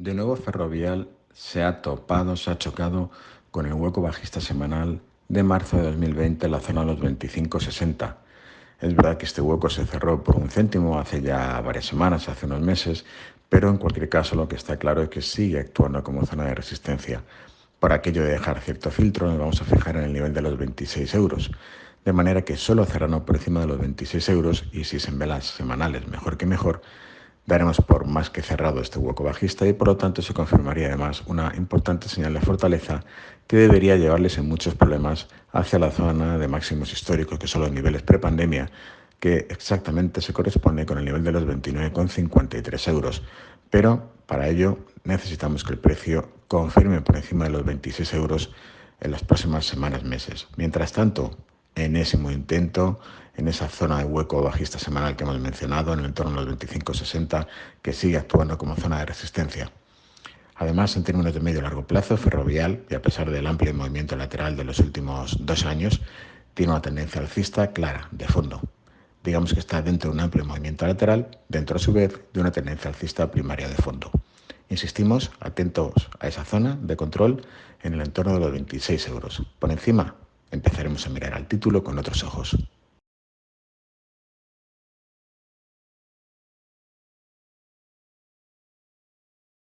De nuevo Ferrovial se ha topado, se ha chocado con el hueco bajista semanal de marzo de 2020 en la zona de los 25.60. Es verdad que este hueco se cerró por un céntimo hace ya varias semanas, hace unos meses, pero en cualquier caso lo que está claro es que sigue actuando como zona de resistencia. Por aquello de dejar cierto filtro nos vamos a fijar en el nivel de los 26 euros, de manera que solo cerrando por encima de los 26 euros y si se en velas semanales mejor que mejor, daremos por más que cerrado este hueco bajista y por lo tanto se confirmaría además una importante señal de fortaleza que debería llevarles en muchos problemas hacia la zona de máximos históricos que son los niveles prepandemia que exactamente se corresponde con el nivel de los 29,53 euros. Pero para ello necesitamos que el precio confirme por encima de los 26 euros en las próximas semanas, meses. Mientras tanto, enésimo intento en esa zona de hueco bajista semanal que hemos mencionado, en el entorno de los 25-60, que sigue actuando como zona de resistencia. Además, en términos de medio y largo plazo, Ferrovial, y a pesar del amplio movimiento lateral de los últimos dos años, tiene una tendencia alcista clara, de fondo. Digamos que está dentro de un amplio movimiento lateral, dentro a su vez de una tendencia alcista primaria de fondo. Insistimos, atentos a esa zona de control en el entorno de los 26 euros. Por encima, empezaremos a mirar al título con otros ojos.